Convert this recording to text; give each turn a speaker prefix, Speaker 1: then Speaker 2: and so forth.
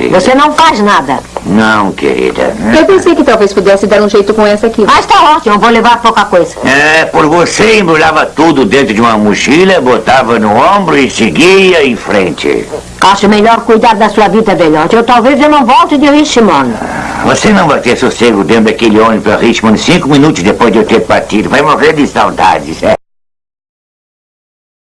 Speaker 1: querida.
Speaker 2: Você não faz nada.
Speaker 1: Não, querida.
Speaker 3: Eu pensei que talvez pudesse dar um jeito com essa aqui.
Speaker 2: Mas está ótimo, vou levar pouca coisa.
Speaker 1: É, por você embrulhava tudo dentro de uma mochila, botava no ombro e seguia em frente.
Speaker 2: Acho melhor cuidar da sua vida, velhote. Eu talvez eu não volte de Richmond.
Speaker 1: Ah, você não vai ter sossego dentro daquele ônibus para Richmond cinco minutos depois de eu ter partido. Vai morrer de saudades, é.